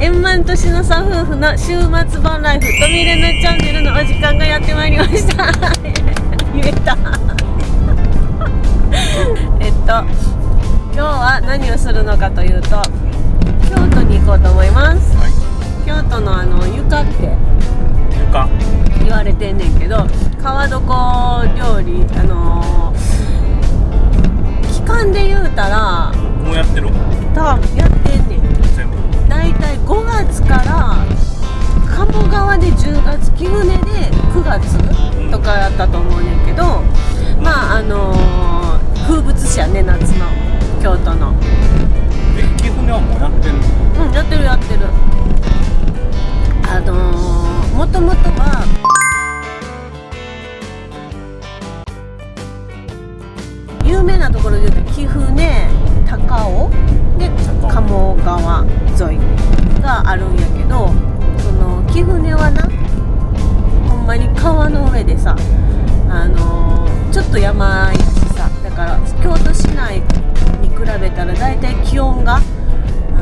円満年の差夫婦の週末版ライフとみれぬチャンネルのお時間がやってまいりました。言えた。えっと今日は何をするのかというと京都に行こうと思います。はい。京都のあの床って床。言われてんねんけど川床料理あのー期間で言うたらもうやってる。たやってんねん5月から川の上でさあのーちょっと山やしさだから京都市内に比べたらだいたい気温があ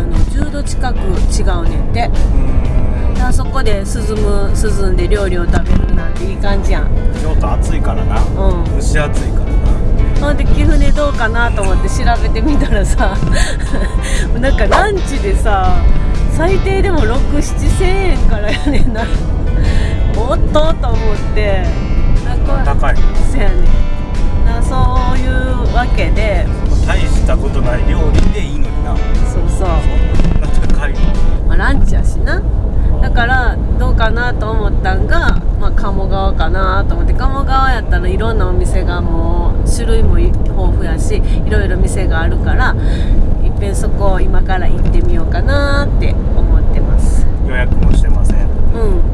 の10度近く違うねんて。あそこで涼む涼んで料理を食べるなんていい感じやん。京都暑いからな。うん。蒸し暑いからな。ほんで貴船どうかなと思って調べてみたらさ なんかランチでさ最低でも67000円からやねんなおっとと思って。なんか高い。そやねん。なそういうわけで。大したことない料理でいいのにな。そうそう。そんな高いの。まあ、ランチやしな。だからどうかなと思ったんが、まあ、鴨川かなと思って。鴨川やったらいろんなお店がもう種類も豊富やしいろいろ店があるからいっぺんそこを今から行ってみようかなって思ってます。予約もしてません。うん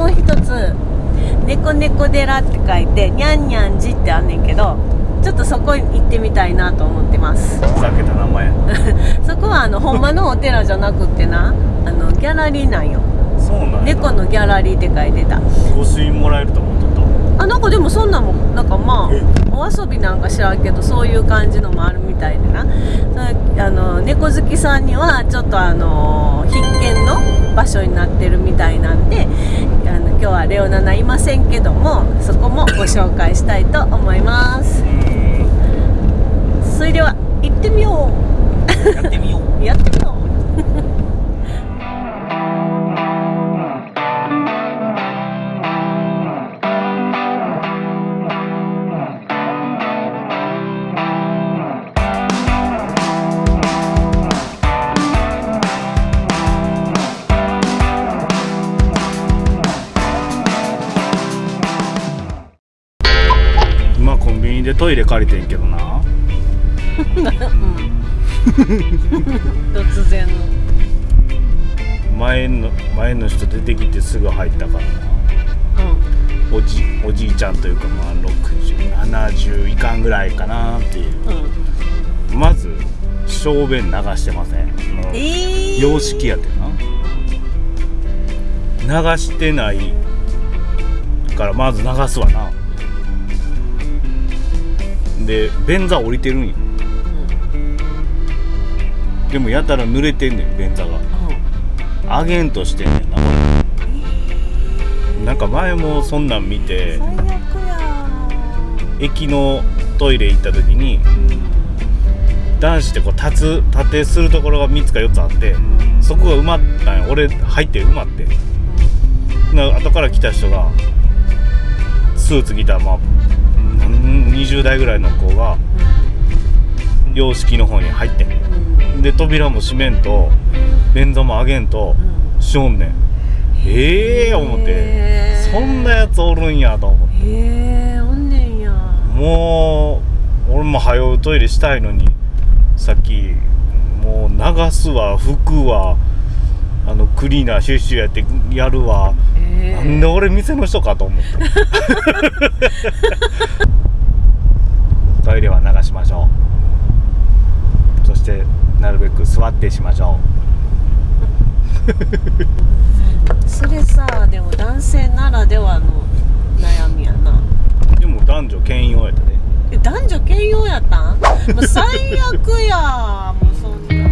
もう一つ「猫猫寺」って書いて「にゃんにゃん寺」ってあんねんけどちょっとそこに行ってみたいなと思ってます。ふざけた名前。そこはあのほんまのお寺じゃなくってなあのギャラリーなんよ。そうなんや。猫のギャラリーって書いてた。御朱印もらえると思っとっあなんかでもそんなんもなんかまえあお遊びなんか知らんけどそういう感じのもあるみたいでな。そあの猫好きさんにはちょっとあの必見の場所になってるみたいなんであの今日はレオナナいませんけどもそこもご紹介したいと思います。それでは行ってみよん前の前の人出てきてすぐ入ったからな。うおじおじいちゃんというかまあ6070いかんぐらいかなっていう。んうん。まず小便流してません。えー、洋式やってな。流してないからまず流すわな。で便座降りてるんよ。でもやたら濡れてんねん便座があげんとしてんねんなこれ。なんか前もそんなん見て駅のトイレ行った時に男子ってこう立つ立てするところが3つか4つあってそこが埋まったんよ。俺入って埋まってな後から来た人がスーツ着たまあ20代ぐらいの子が洋式の方に入ってで扉も閉めんと便座も上げんとしょんねん。ええー、思って。そんなやつおるんやと思って。へえおんねんや。もう俺も早うトイレしたいのにさっきもう流すわ拭くわあのクリーナーシュッシュやってやるわ、なんで俺店の人かと思って。トイレは流しましょう。そしてなるべく座ってしましょそれさでも男性ならではの悩みやな。うでも男女兼用やったで。え男女兼用やったん？もう最悪やもうそんな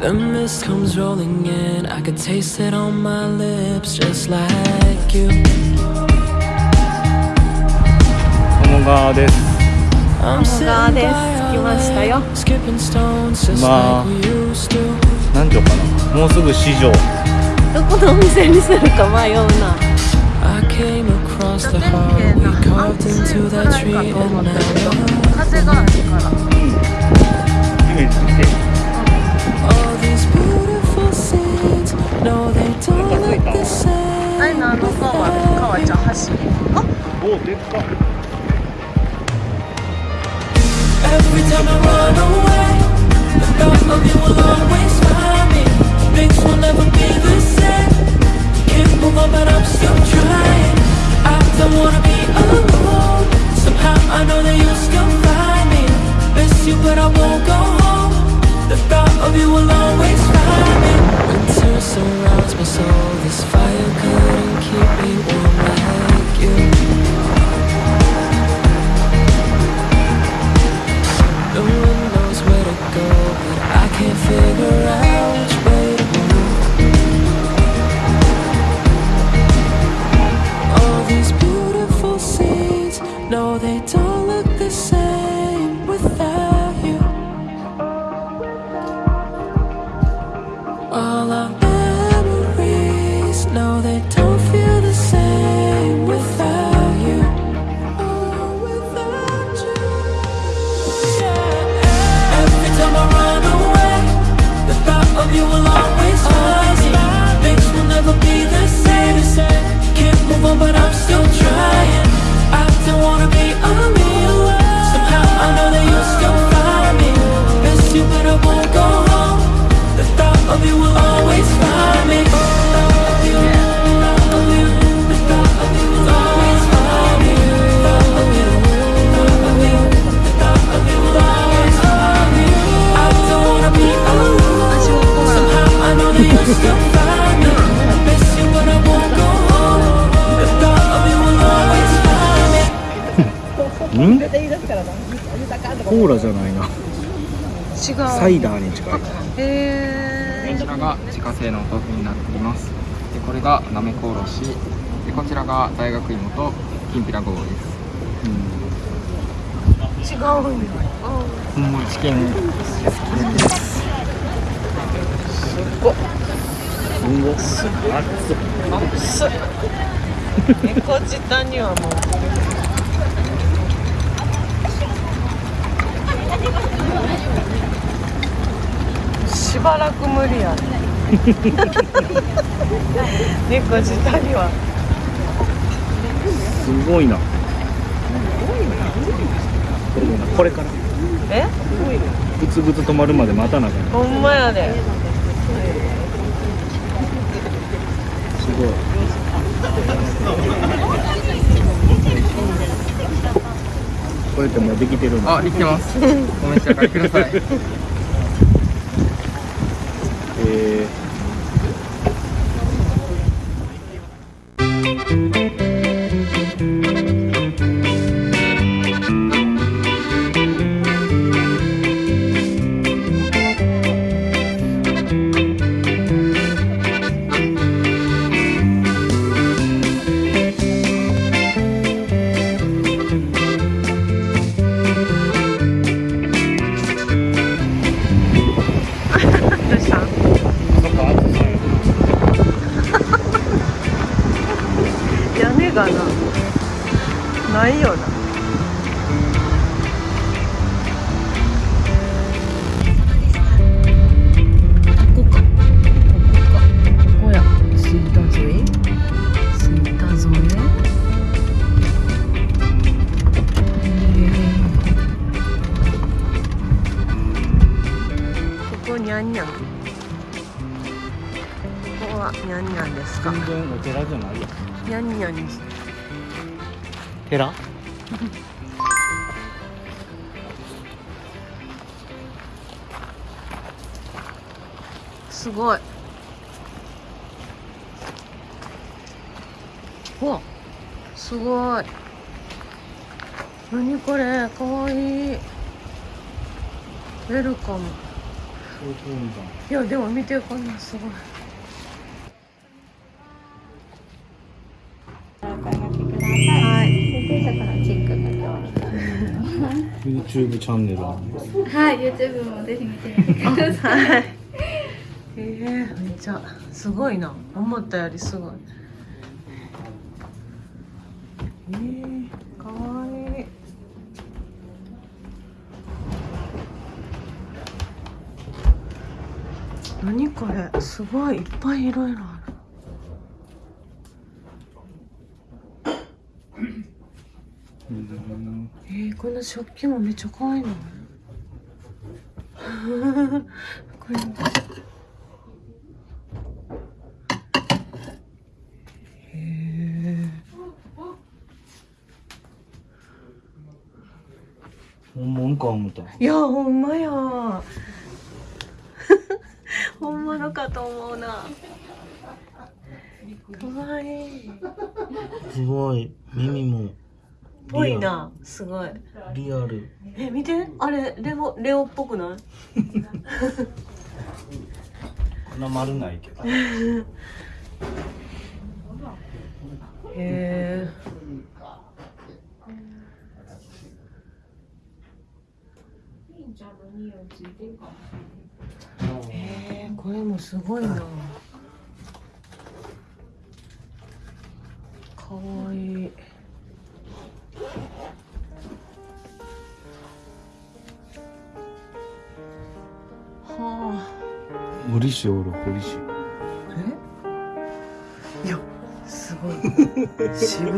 The mist comes rolling in. I could taste it on my lips, just like you. 鴨川です I'm 鴨川 sitting です by 来ましたよ our lake, skipping stones just Ma. like we used to. 何畳かなもうすぐ市場どこのお店にするか迷うな I came across the heart we carved into that tree, and now 風があるから scenes. No, they don't look the same. あれ何の川川ちゃん橋あおおでっか Every time I run away, the thought of you will ん？コーラじゃないな。違う。サイダーに近いへこちらが自家製のお豆腐になっています。でこれがなめこおろし。でこちらが大学芋ときんぴらごぼうです。え違うんやもうチキンす。っ猫舌にはもうばらく無理や。ね 猫舌には。すごいな。これから。え？グツグツ止まるまで待たなあかん。ほんまやで。すごい。これってもうできてるの？あできてます。お召し上がりくださいはにゃんにゃんですか？全然お寺じゃないやにゃんにゃんに寺？すごい。うわすごい。何これ？かわいい。ウェルカム。いやでも見てこんなすごいはい。チェック YouTube チャンネルあるんです。はい。YouTube もぜひ見てみてくださいはいえー、めっちゃすごいな。思ったよりすごい。えー、かわいい。何これ。すごい。いっぱいいろいろあるえー、こんな食器もめっちゃ可愛いの。これ。へえ本物か思ったいやほんまや。本物かと思うな。かわいい。すごい。耳もぽいなすごい。リアル。え見て。あれレオレオっぽくない？こんな丸ないけど。へえへえこれもすごいな。かわいいはあ。堀市おる堀市え？いやすごい。渋っ。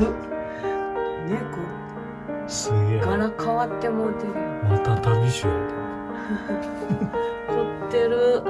猫。すげえ。柄変わってもうてるよ。また旅しよ 凝ってる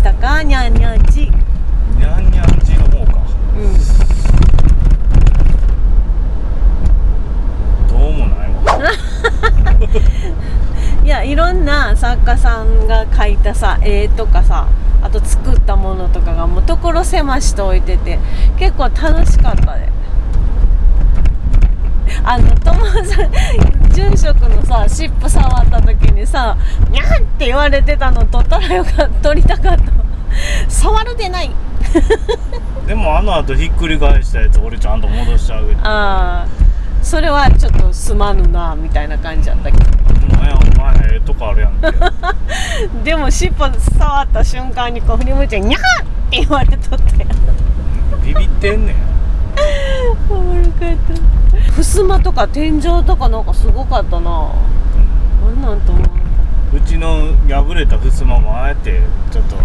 したか、にゃんにゃんち。にゃんにゃんちの方かうん。どうもないわ いやいろんな作家さんが描いたさ絵とかさあと作ったものとかがもう所狭しと置いてて結構楽しかったであの友さん住職のさ尻尾触った時にさ「にゃん!」って言われてたの撮ったらよかった撮りたかった。触るでない。でもあの後ひっくり返したやつ俺ちゃんと戻してあげて。ああそれはちょっとすまぬなみたいな感じやったけど。お前お前ええとこあるやんけ。でも尻尾触った瞬間にこう振り向いて「にゃー!」って言われとってビビってんねんおもろかった。襖とか天井とかなんかすごかったな。なんなんと思ううちの破れた襖もあえてちょっと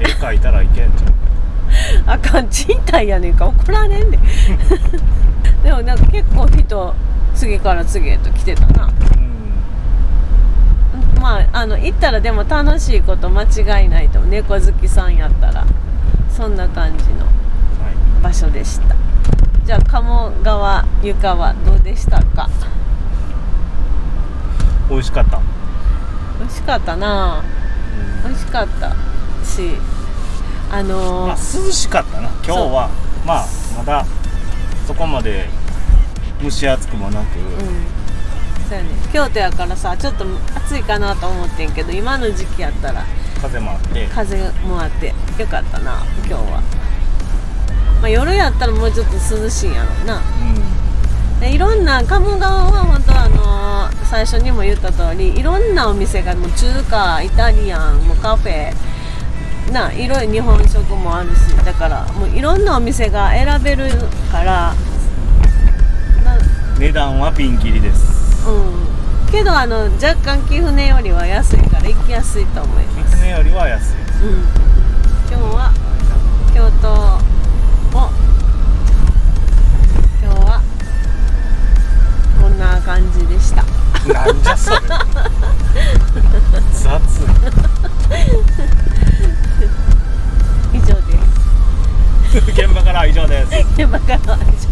絵描いたらいけんじゃん。あかん賃貸やねんか。怒られんで。でもなんか結構人次から次へと来てたな。うん。まああの行ったらでも楽しいこと間違いないと猫好きさんやったら。そんな感じの場所でしたじゃあ鴨川床はどうでしたか？美味しかった、美味しかったな。美味しかったしあのーまあ涼しかったな。今日はまあまだそこまで蒸し暑くもなく、うん。そうやね。京都やからさちょっと暑いかなと思ってんけど今の時期やったら風もあって。風もあってよかったな今日は、まあ、夜やったらもうちょっと涼しいんやろうな。うん。でいろんな鴨川は本当あのー最初にも言った通りいろんなお店がもう中華イタリアンもうカフェないろいろ日本食もあるしだからもういろんなお店が選べるからな値段はピンキリです。うん。けどあの若干貴船よりは安いから行きやすいと思います。船よりは安い。うん。今日は京都感じでした。なんじゃそれ。雑 以上です。現場からは以上です。現場からは以上です。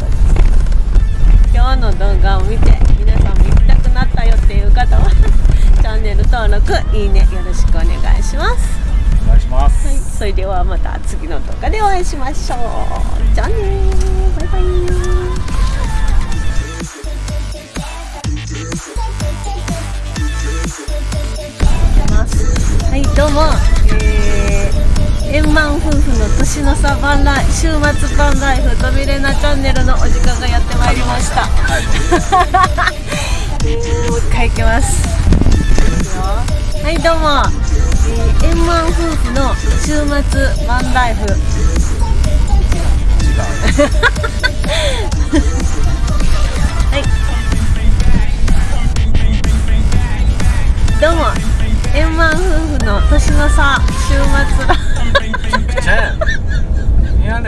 今日の動画を見て皆さんも行きたくなったよっていう方はチャンネル登録いいねよろしくお願いします。お願いします、はい、それではまた次の動画でお会いしましょう。じゃあねー。バイバイどうも、えー、円満夫婦の年の差番来週末番ライフ飛びれなチャンネルのお時間がやってまいりました、えーもう一回いきます。はいどうも、えー、円満夫婦の週末ワンライフ。はい。どうも円満夫婦の年の差週末。だゃや